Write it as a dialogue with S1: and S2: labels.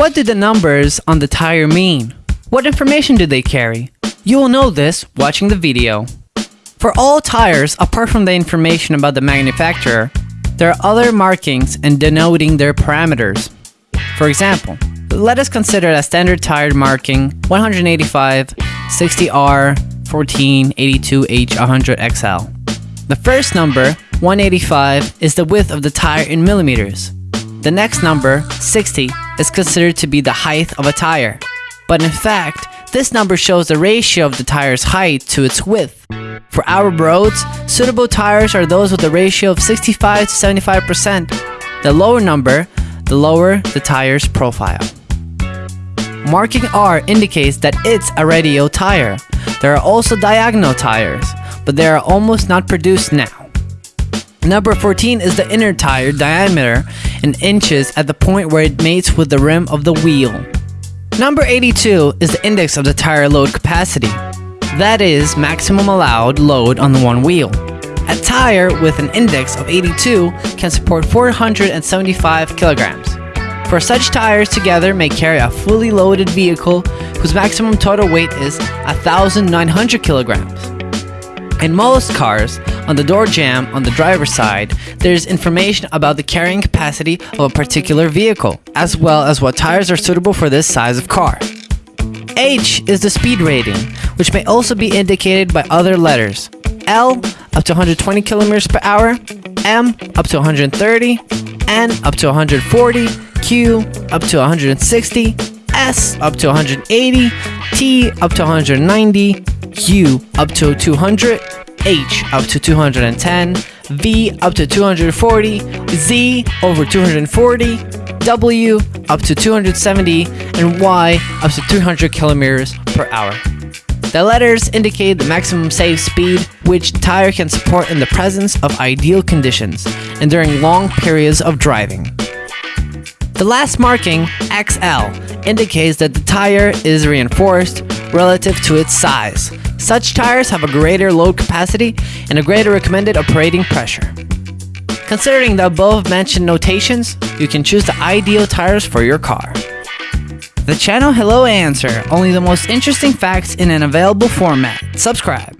S1: What do the numbers on the tire mean? What information do they carry? You will know this watching the video. For all tires, apart from the information about the manufacturer, there are other markings and denoting their parameters. For example, let us consider a standard tire marking 185 60R 14 82H 100XL. The first number, 185, is the width of the tire in millimeters. The next number, 60, is considered to be the height of a tire. But in fact, this number shows the ratio of the tire's height to its width. For our roads, suitable tires are those with a ratio of 65 to 75%. The lower number, the lower the tire's profile. Marking R indicates that it's a radial tire. There are also diagonal tires, but they are almost not produced now. Number 14 is the inner tire diameter in inches at the point where it mates with the rim of the wheel. Number 82 is the index of the tire load capacity. That is maximum allowed load on the one wheel. A tire with an index of 82 can support 475 kilograms. Four such tires together may carry a fully loaded vehicle whose maximum total weight is 1,900 kilograms. In most cars, on the door jamb on the driver's side, there is information about the carrying capacity of a particular vehicle, as well as what tires are suitable for this size of car. H is the speed rating, which may also be indicated by other letters. L up to 120 kilometers per hour, M up to 130, N up to 140, Q up to 160, S up to 180, T up to 190, U up to 200, H up to 210, V up to 240, Z over 240, W up to 270, and Y up to 300 kilometers per hour. The letters indicate the maximum safe speed which tire can support in the presence of ideal conditions and during long periods of driving. The last marking, XL, indicates that the tire is reinforced relative to its size. Such tires have a greater load capacity and a greater recommended operating pressure. Considering the above mentioned notations, you can choose the ideal tires for your car. The channel Hello Answer, only the most interesting facts in an available format. Subscribe.